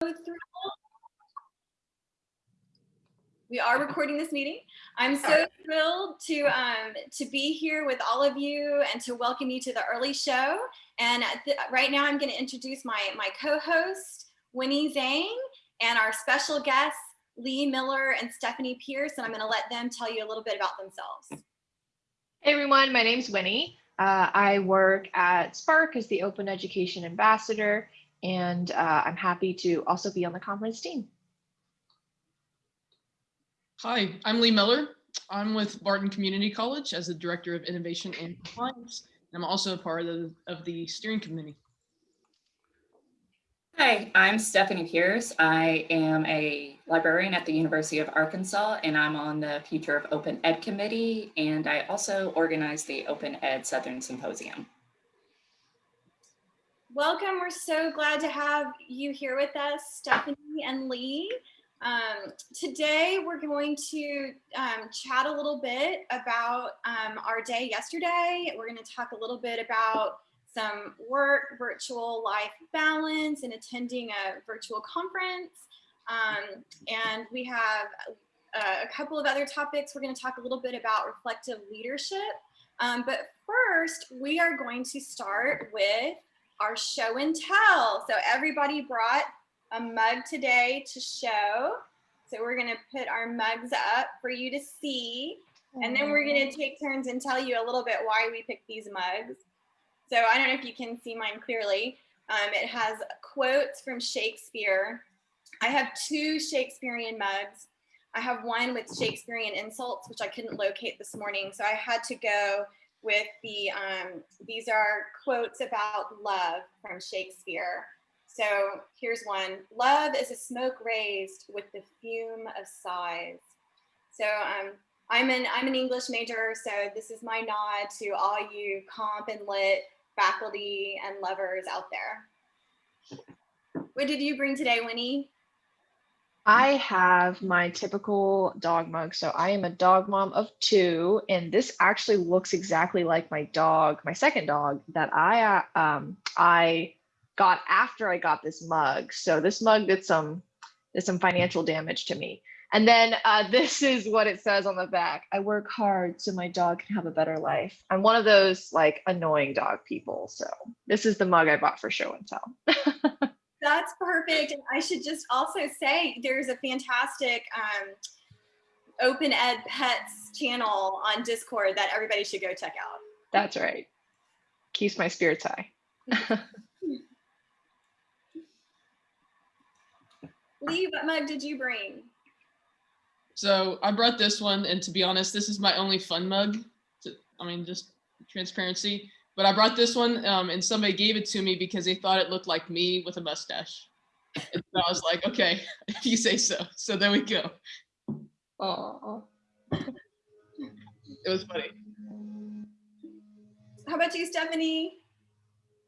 thrilled. We are recording this meeting. I'm so thrilled to um, to be here with all of you and to welcome you to the early show. And th- right now, I'm going to introduce my my co-host Winnie Zhang and our special guests Lee Miller and Stephanie Pierce. And I'm going to let them tell you a little bit about themselves. Hey everyone, my name's Winnie. Uh, I work at SPARC as the Open Education Ambassador, and uh, I'm happy to also be on the conference team. Hi, I'm Lee Miller. I'm with Barton Community College as the Director of Innovation and Compliance. I'm also a part of, of the steering committee. Hi, I'm Stephanie Pierce. I am a librarian at the University of Arkansas, and I'm on the Future of Open Ed Committee, and I also organize the Open Ed Southern Symposium. Welcome. We're so glad to have you here with us, Stephanie and Lee. Um, today, we're going to um, chat a little bit about um, our day yesterday. We're going to talk a little bit about some work, virtual life balance, and attending a virtual conference. Um, and we have a, a, couple of other topics. We're going to talk a little bit about reflective leadership. Um, but first, we are going to start with our show and tell. So everybody brought a mug today to show. So we're going to put our mugs up for you to see. And then we're going to take turns and tell you a little bit why we picked these mugs. So I don't know if you can see mine clearly. Um, it has quotes from Shakespeare. I have two Shakespearean mugs. I have one with Shakespearean insults, which I couldn't locate this morning. So I had to go with the, um, these are quotes about love from Shakespeare. So here's one. Love is a smoke raised with the fume of sighs. So um, I'm an I'm an English major, so this is my nod to all you comp and lit faculty and lovers out there. What did you bring today, Winnie? I have my typical dog mug. So I am a dog mom of two, and this actually looks exactly like my dog, my second dog that I uh, um, I got after I got this mug. So this mug did some did some financial damage to me. And then uh, this is what it says on the back. I work hard so my dog can have a better life. I'm one of those like annoying dog people. So this is the mug I bought for show and tell. That's perfect. And I should just also say there's a fantastic um, Open Ed Pets channel on Discord that everybody should go check out. That's right. Keeps my spirits high. Lee, what mug did you bring? So I brought this one, and to be honest, this is my only fun mug. To, I mean, just transparency. But I brought this one, um, and somebody gave it to me because they thought it looked like me with a mustache. And so I was like, okay, if you say so. So there we go. Oh. It was funny. How about you, Stephanie?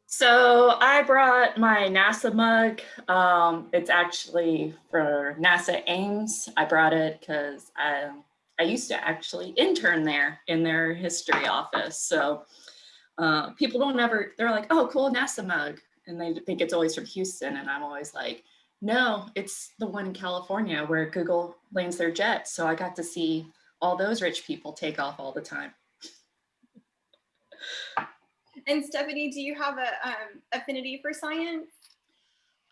So I brought my NASA mug. Um, it's actually for NASA Ames. I brought it because I, I used to actually intern there in their history office. So uh, people don't ever, they're like, oh, cool NASA mug. And they think it's always from Houston. And I'm always like, no, it's the one in California where Google lands their jets. So I got to see all those rich people take off all the time. And Stephanie, do you have a um, affinity for science?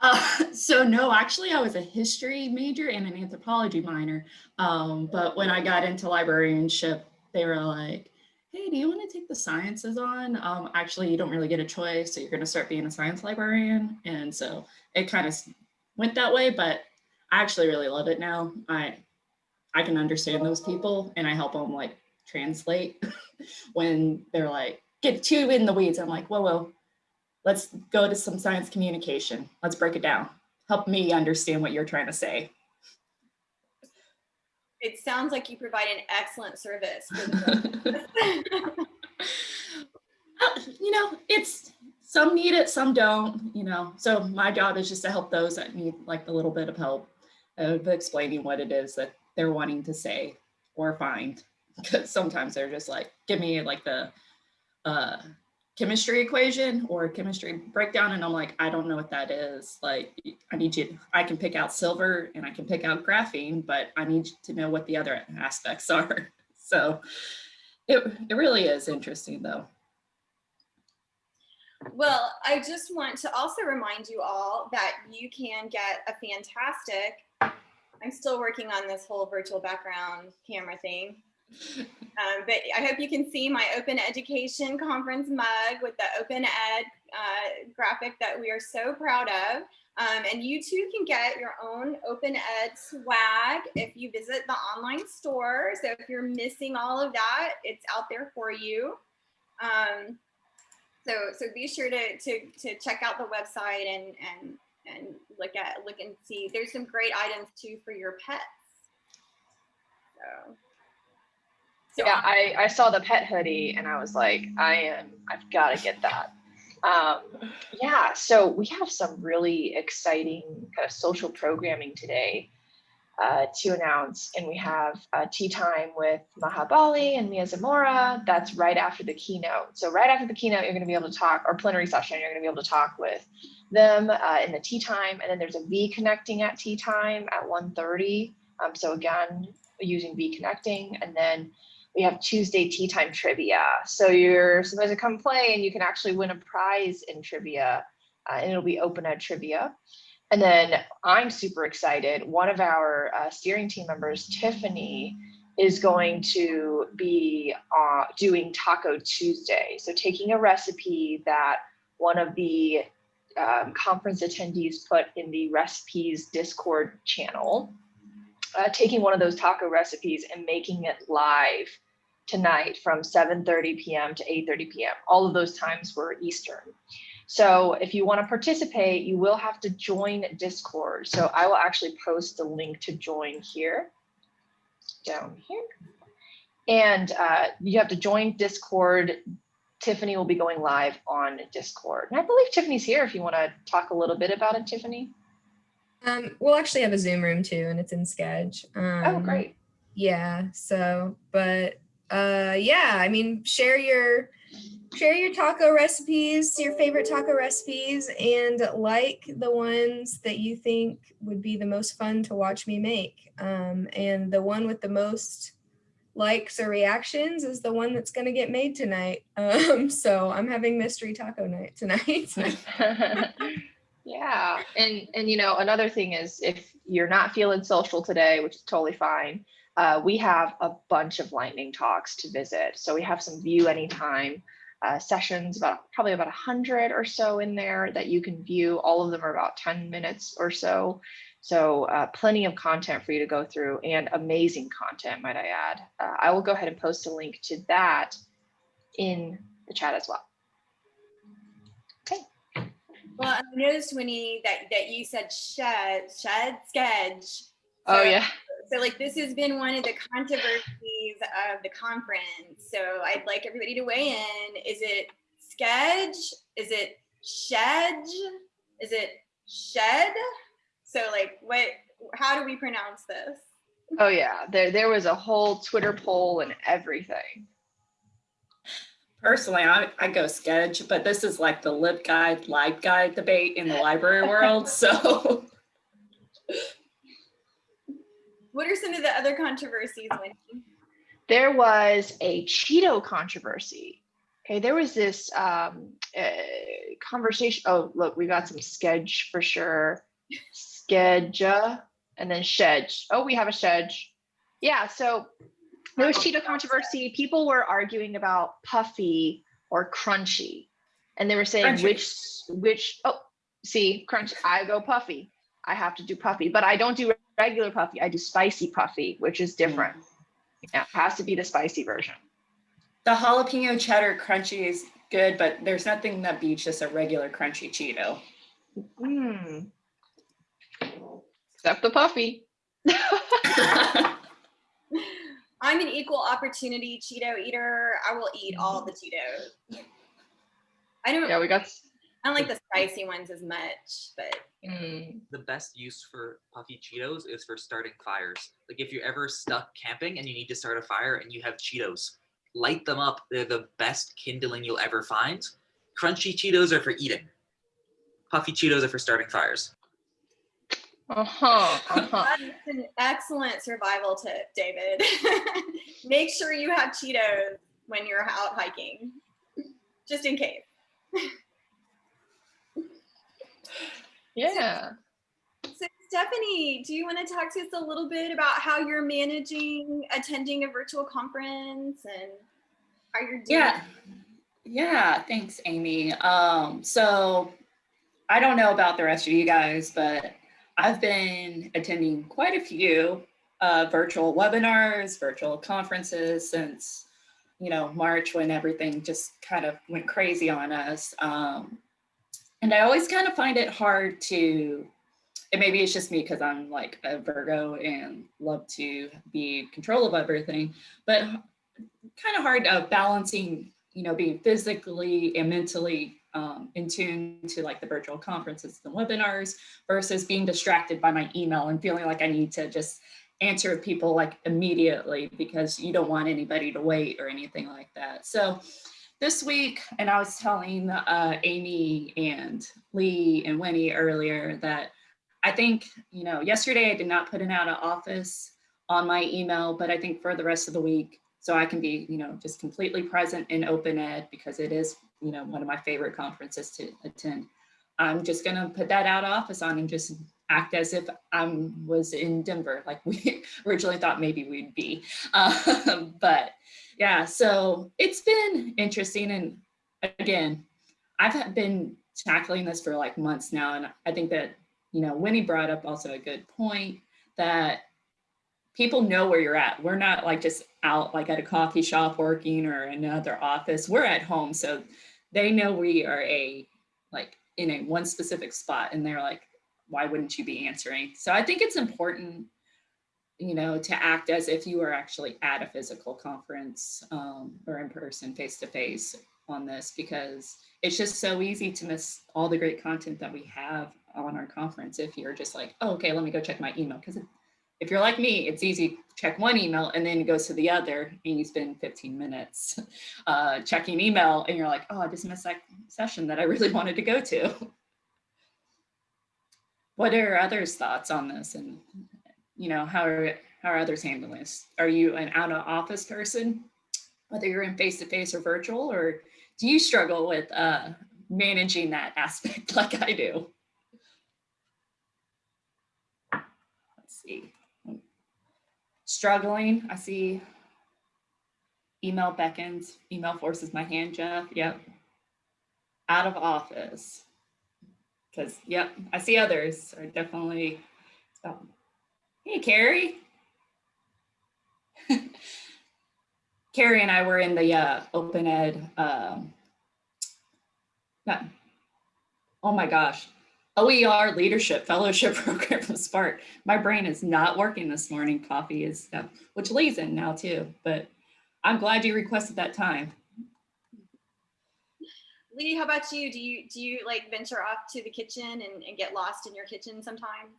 Uh, so no, actually I was a history major and an anthropology minor. Um, but when I got into librarianship, they were like, hey, do you want to take the sciences on? Um, actually, you don't really get a choice. So you're going to start being a science librarian. And so it kind of went that way, but I actually really love it now. I, I can understand those people and I help them like translate when they're like, get too in the weeds. I'm like, whoa, whoa, let's go to some science communication. Let's break it down. Help me understand what you're trying to say. It sounds like you provide an excellent service. you know, it's some need it, some don't, you know. So my job is just to help those that need like a little bit of help of explaining what it is that they're wanting to say or find. Because sometimes they're just like, give me like the uh, chemistry equation or chemistry breakdown and I'm like, I don't know what that is. Like I need you, I can pick out silver and I can pick out graphene, but I need to know what the other aspects are. So it, it really is interesting though. Well, I just want to also remind you all that you can get a fantastic, I'm still working on this whole virtual background camera thing. Um, but I hope you can see my Open Education Conference mug with the Open Ed uh, graphic that we are so proud of. Um, and you too can get your own Open Ed swag if you visit the online store. So if you're missing all of that, it's out there for you. Um, so so be sure to to to check out the website and and and look at look and see. There's some great items too for your pets. So. So Yeah, I, I saw the pet hoodie and I was like, I am, I've got to get that. Um, yeah, so we have some really exciting kind of social programming today uh, to announce. And we have uh, tea time with Maha Bali and Mia Zamora. That's right after the keynote. So right after the keynote, you're going to be able to talk, or plenary session, you're going to be able to talk with them uh, in the tea time. And then there's a V connecting at tea time at 1.30. Um, so again, using V connecting. And then we have Tuesday tea time trivia. So you're supposed to come play and you can actually win a prize in trivia uh, and it'll be open ed trivia. And then I'm super excited. One of our uh, steering team members, Tiffany, is going to be uh, doing Taco Tuesday. So taking a recipe that one of the um, conference attendees put in the recipes Discord channel, uh, taking one of those taco recipes and making it live tonight from 7.30 p.m. to 8.30 p.m. All of those times were Eastern. So if you want to participate, you will have to join Discord. So I will actually post the link to join here, down here. And uh, you have to join Discord. Tiffany will be going live on Discord. And I believe Tiffany's here if you want to talk a little bit about it, Tiffany. Um, we'll actually have a Zoom room too, and it's in Sched. Um, Oh, great. Yeah. So, but uh, yeah, I mean, share your share your taco recipes, your favorite taco recipes, and like the ones that you think would be the most fun to watch me make. Um, and the one with the most likes or reactions is the one that's going to get made tonight. Um, so I'm having mystery taco night tonight. yeah and and you know another thing is if you're not feeling social today which is totally fine uh, we have a bunch of lightning talks to visit. So we have some view anytime uh, sessions about probably about 100 or so in there that you can view. All of them are about 10 minutes or so. So uh, plenty of content for you to go through and amazing content might i add. Uh, i will go ahead and post a link to that in the chat as well. Okay. Well, I noticed Winnie that that you said shed shed sketch. oh yeah So like this has been one of the controversies of the conference. So I'd like everybody to weigh in. Is it sketch? Is it shed? Is it shed? So like what how do we pronounce this? Oh yeah, there there was a whole Twitter poll and everything. Personally, I, I go sketch, but this is like the lib guide, live guide debate in the library world. So What are some of the other controversies, Winnie? There was a Cheeto controversy. Okay, there was this um, uh, conversation. Oh, look, we got some sketch for sure. Skedja and then shedge. Oh, we have a shedge. Yeah, so there was Cheeto controversy. People were arguing about puffy or crunchy, and they were saying Crunchy. which which. Oh, see, crunch. I go puffy. I have to do puffy, but I don't do regular puffy. I do spicy puffy, which is different. Yeah, it has to be the spicy version. the jalapeno cheddar crunchy is good, but there's nothing that beats just a regular crunchy Cheeto. Mm. Except the puffy. I'm an equal opportunity Cheeto eater. I will eat all the Cheetos. I don't yeah, we got. S- I don't like the spicy ones as much, but Mm. the best use for puffy Cheetos is for starting fires. Like if you're ever stuck camping and you need to start a fire and you have Cheetos, light them up. They're the best kindling you'll ever find. Crunchy Cheetos are for eating. Puffy Cheetos are for starting fires. Uh-huh. Uh-huh. That is an excellent survival tip, David. Make sure you have Cheetos when you're out hiking, just in case. Yeah. So, Stephanie, do you want to talk to us a little bit about how you're managing attending a virtual conference and how you're doing? Yeah. Yeah, thanks, Amy. Um, so I don't know about the rest of you guys, but I've been attending quite a few uh, virtual webinars, virtual conferences since, you know, March when everything just kind of went crazy on us. Um, and I always kind of find it hard to, and maybe it's just me because I'm like a Virgo and love to be control of everything, but kind of hard uh, balancing, you know, being physically and mentally um, in tune to like the virtual conferences and webinars versus being distracted by my email and feeling like I need to just answer people like immediately because you don't want anybody to wait or anything like that. So this week, and I was telling uh, Amy and Lee and Winnie earlier that I think, you know, yesterday I did not put an out of office on my email, but I think for the rest of the week, so I can be, you know, just completely present in open ed because it is, you know, one of my favorite conferences to attend. I'm just gonna put that out of office on and just act as if I was in Denver, like we originally thought maybe we'd be. Um, but yeah, so it's been interesting. And again, I've been tackling this for like months now. And I think that, you know, Winnie brought up also a good point that people know where you're at. We're not like just out like at a coffee shop working or another office. We're at home. So they know we are a like in a one specific spot and they're like, why wouldn't you be answering? So I think it's important, you know, to act as if you are actually at a physical conference um, or in person, face to face on this, because it's just so easy to miss all the great content that we have on our conference if you're just like, oh, okay, let me go check my email. Because if you're like me, it's easy check one email and then it goes to the other and you spend 15 minutes uh, checking email and you're like, oh, I just missed that session that I really wanted to go to. What are others' thoughts on this and, you know, how are, how are others handling this? Are you an out of office person, whether you're in face-to-face or virtual, or do you struggle with uh, managing that aspect like I do? Let's see struggling. I see email beckons, email forces my hand, Jeff. Yep. Out of office. Because, yep, I see others are definitely. Oh. Hey, Carrie. Carrie and I were in the uh, open ed. Um, oh my gosh, OER Leadership Fellowship Program from SPARC. My brain is not working this morning. Coffee is, uh, which Lee's in now too, but I'm glad you requested that time. Lee, how about you? Do you do you like venture off to the kitchen and, and get lost in your kitchen sometime?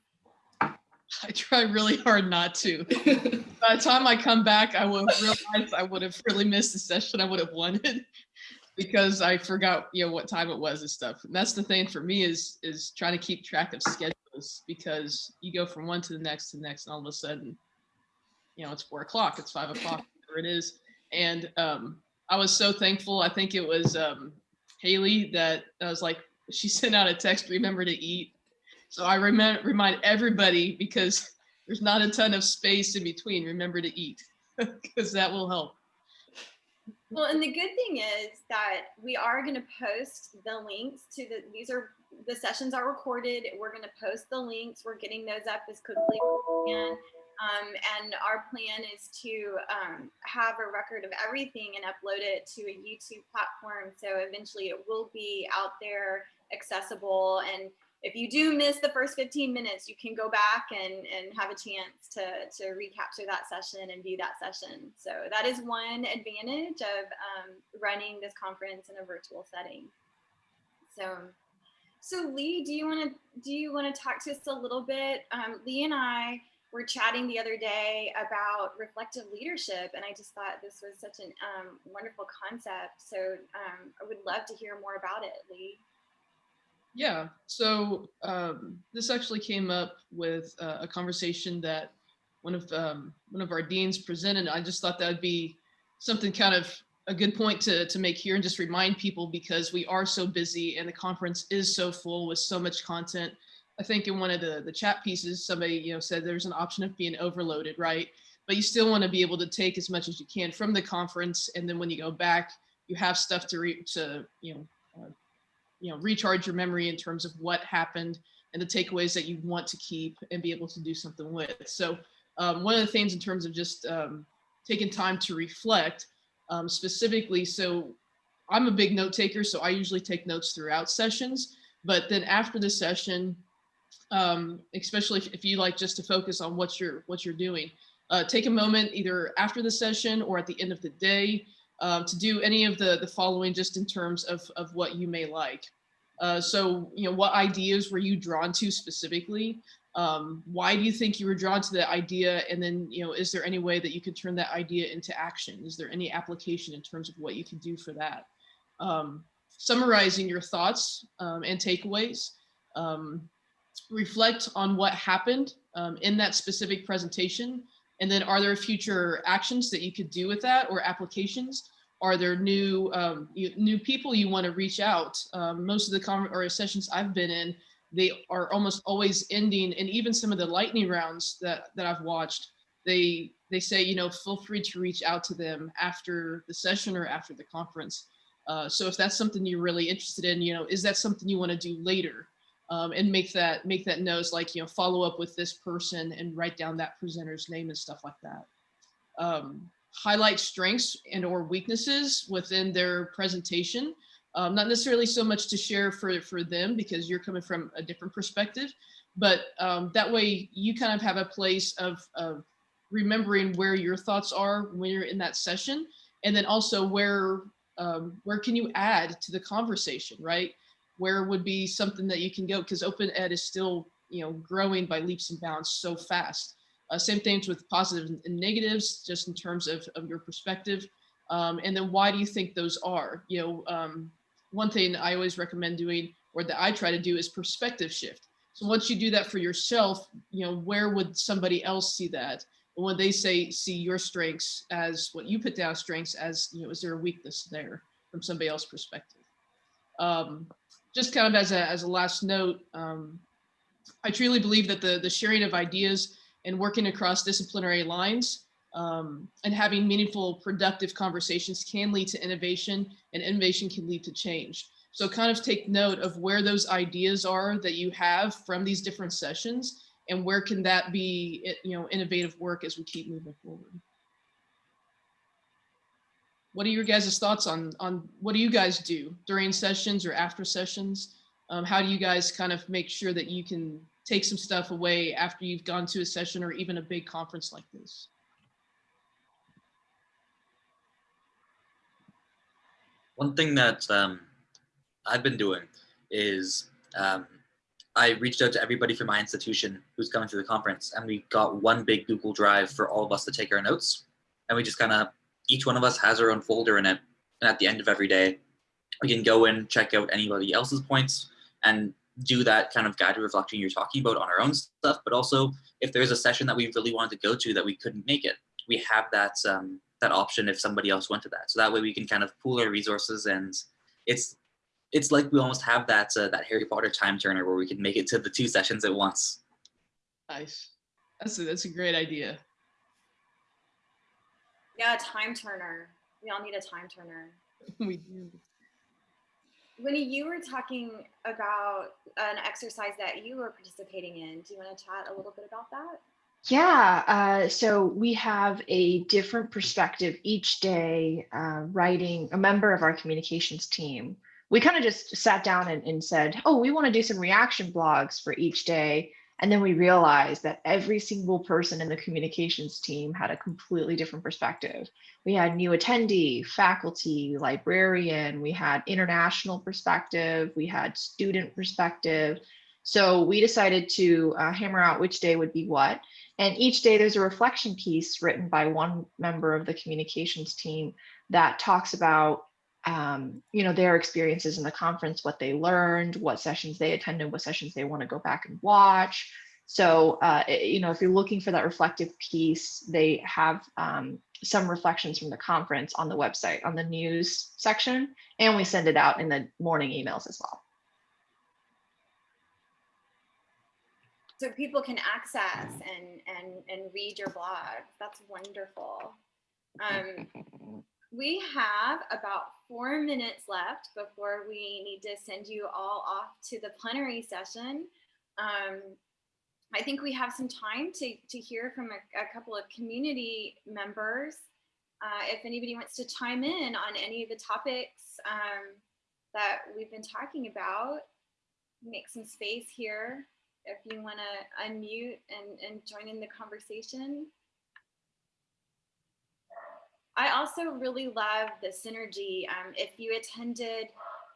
I try really hard not to. By the time I come back, I will realize I would have really missed the session I would have wanted because I forgot, you know, what time it was and stuff. And that's the thing for me is is trying to keep track of schedules because you go from one to the next to the next, and all of a sudden, you know, it's four o'clock, it's five o'clock, whatever it is. And um, I was so thankful. I think it was um, Haley that I was like, she sent out a text, remember to eat. So I remind remind everybody because there's not a ton of space in between. Remember to eat because that will help. Well, and the good thing is that we are going to post the links to the, these are, the sessions are recorded. We're going to post the links. We're getting those up as quickly as we can. Um, and our plan is to um, have a record of everything and upload it to a YouTube platform. So eventually it will be out there accessible and if you do miss the first 15 minutes, you can go back and, and have a chance to, to recapture that session and view that session. So that is one advantage of um, running this conference in a virtual setting. So, so Lee, do you want to do you want to talk to us a little bit? Um, Lee and I were chatting the other day about reflective leadership, and I just thought this was such a um, wonderful concept. So um, I would love to hear more about it, Lee. Yeah, so um, this actually came up with uh, a conversation that one of um, one of our deans presented. I just thought that would be something kind of a good point to, to make here and just remind people because we are so busy and the conference is so full with so much content. I think in one of the, the chat pieces, somebody you know said there's an option of being overloaded, right? But you still want to be able to take as much as you can from the conference, and then when you go back, you have stuff to re to you know uh, you know recharge your memory in terms of what happened and the takeaways that you want to keep and be able to do something with. So um, one of the things in terms of just um, taking time to reflect um, specifically. So I'm a big note taker, so I usually take notes throughout sessions. But then after the session, um, especially if, if, you like just to focus on what you're what you're doing, uh, take a moment either after the session or at the end of the day um, to do any of the the following just in terms of of what you may like. Uh, so you know what ideas were you drawn to specifically? um, why do you think you were drawn to that idea? And then you know is there any way that you could turn that idea into action? Is there any application in terms of what you can do for that? Um, summarizing your thoughts um, and takeaways. Um, reflect on what happened um, in that specific presentation and then are there future actions that you could do with that or applications? Are there new um, you, new people you want to reach out? Most of the con or sessions i've been in they are almost always ending and even some of the lightning rounds that that i've watched they they say you know feel free to reach out to them after the session or after the conference. Uh, so if that's something you're really interested in you know is that something you want to do later um, and make that make that notes like you know follow up with this person and write down that presenter's name and stuff like that um, highlight strengths and or weaknesses within their presentation um, not necessarily so much to share for, for them because you're coming from a different perspective, but um, that way you kind of have a place of, of remembering where your thoughts are when you're in that session. And then also where, um, where can you add to the conversation, right? Where would be something that you can go because open ed is still, you know, growing by leaps and bounds so fast. Uh, same things with positives and negatives, just in terms of, of your perspective. Um, and then why do you think those are? You know, um, one thing I always recommend doing or that I try to do is perspective shift. So once you do that for yourself, you know, where would somebody else see that? And when they say, see your strengths as what you put down strengths as, you know, is there a weakness there from somebody else's perspective? Um, just kind of as a, as a last note, um, I truly believe that the, the sharing of ideas and working across disciplinary lines um, and having meaningful, productive conversations can lead to innovation and innovation can lead to change. So kind of take note of where those ideas are that you have from these different sessions and where can that be, you know, innovative work as we keep moving forward. What are your guys' thoughts on, on what do you guys do during sessions or after sessions? Um, how do you guys kind of make sure that you can take some stuff away after you've gone to a session or even a big conference like this? One thing that um, I've been doing is um, I reached out to everybody from my institution who's coming to the conference and we got one big Google Drive for all of us to take our notes. And we just kind of, each one of us has our own folder in it. And at the end of every day, we can go and check out anybody else's points and do that kind of guided reflection you're talking about on our own stuff. But also if there's a session that we really wanted to go to that we couldn't make it, we have that um, that option if somebody else went to that. So that way we can kind of pool our resources and it's it's like we almost have that uh, that Harry Potter time turner where we can make it to the two sessions at once. Nice. That's a, that's a great idea. Yeah, time turner. We all need a time turner. we do. Winnie, you were talking about an exercise that you were participating in. Do you want to chat a little bit about that? Yeah, uh, so we have a different perspective each day uh, writing a member of our communications team. We kind of just sat down and, and said, oh, we want to do some reaction blogs for each day. And then we realized that every single person in the communications team had a completely different perspective. We had new attendee, faculty, librarian, we had international perspective, we had student perspective. So we decided to uh, hammer out which day would be what. And each day there's a reflection piece written by one member of the communications team that talks about um, you know, their experiences in the conference, what they learned, what sessions they attended, what sessions they want to go back and watch. So, uh, you know, if you're looking for that reflective piece, they have um, some reflections from the conference on the website, on the news section, and we send it out in the morning emails as well. So people can access and, and, and read your blog. That's wonderful. Um, we have about four minutes left before we need to send you all off to the plenary session. Um, I think we have some time to, to hear from a, a couple of community members. Uh, if anybody wants to chime in on any of the topics um, that we've been talking about, make some space here if you want to unmute and, and join in the conversation. I also really love the synergy. Um, if you attended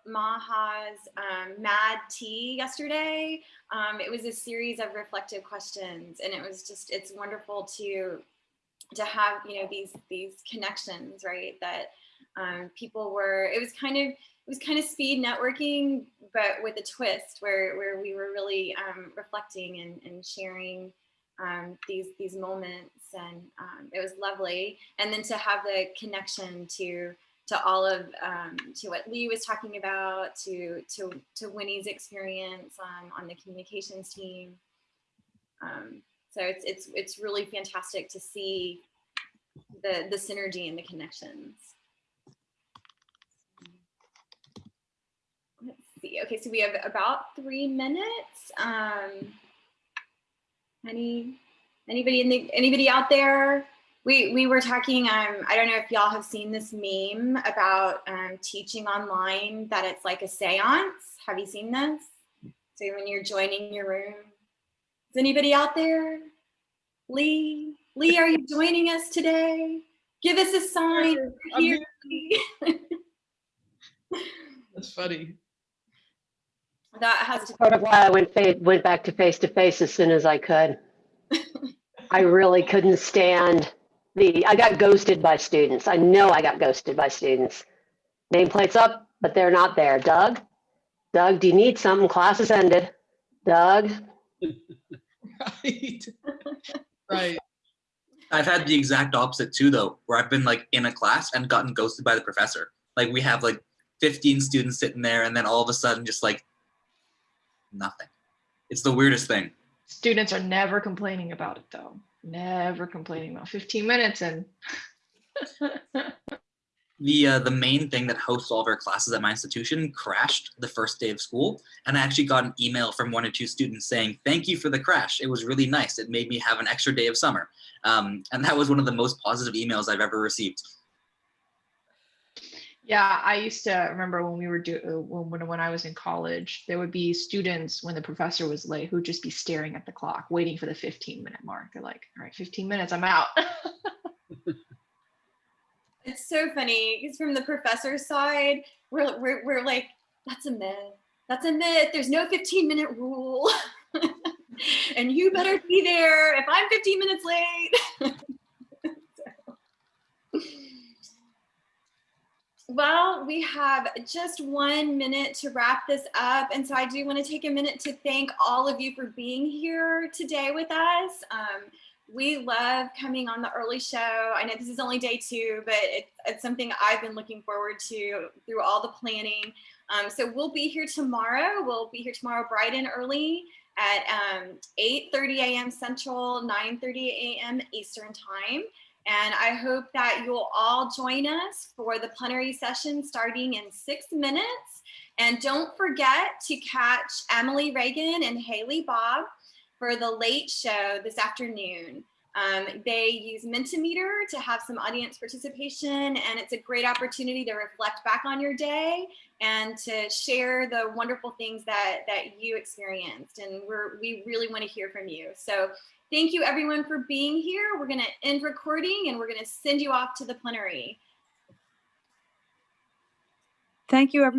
Maha's um, Mad Tea yesterday, um, it was a series of reflective questions, and it was just it's wonderful to to have you know these these connections, right? That um, people were. It was kind of it was kind of speed networking, but with a twist, where where we were really um, reflecting and, and sharing um, these these moments and um, it was lovely. And then to have the connection to to all of um, to what Lee was talking about to to to Winnie's experience on on the communications team. Um, so it's it's it's really fantastic to see the the synergy and the connections. Let's see. Okay so we have about three minutes. Um, any anybody in the anybody out there? We we were talking. Um, I don't know if y'all have seen this meme about um, teaching online that it's like a séance. Have you seen this? So when you're joining your room, is anybody out there? Lee, Lee, are you joining us today? Give us a sign. Here. That's funny. That has to part of why I went fa- went back to face to face as soon as I could. I really couldn't stand the, I got ghosted by students. I know I got ghosted by students. Nameplates up, but they're not there. Doug, Doug, do you need something? Class has ended. Doug, Right. Right. I've had the exact opposite too, though, where I've been like in a class and gotten ghosted by the professor. Like we have like 15 students sitting there, and then all of a sudden, just like nothing. It's the weirdest thing. Students are never complaining about it though. Never complaining about 15 minutes and The uh, the main thing that hosts all of our classes at my institution crashed the first day of school, and I actually got an email from one or two students saying, "Thank you for the crash. It was really nice. It made me have an extra day of summer." Um, and that was one of the most positive emails I've ever received. Yeah, I used to remember when we were do uh, when when I was in college, there would be students when the professor was late who'd just be staring at the clock, waiting for the 15 minute mark. They're like, "All right, 15 minutes, I'm out." It's so funny because from the professor's side, we're, we're, we're like, that's a myth. That's a myth. There's no 15 minute rule. and you better be there if I'm 15 minutes late. Well, we have just one minute to wrap this up. And so I do want to take a minute to thank all of you for being here today with us. Um, we love coming on the early show. I know this is only day two, but it, it's something I've been looking forward to through all the planning. Um, so we'll be here tomorrow. We'll be here tomorrow bright and early at um, 8.30 a.m. Central, 9.30 a.m. Eastern time. And I hope that you'll all join us for the plenary session starting in six minutes. And don't forget to catch Emily Reagan and Haley Bob for the late show this afternoon. Um, they use Mentimeter to have some audience participation and it's a great opportunity to reflect back on your day and to share the wonderful things that, that you experienced. And we're, we really wanna hear from you. So thank you everyone for being here. We're gonna end recording and we're gonna send you off to the plenary. Thank you, everyone.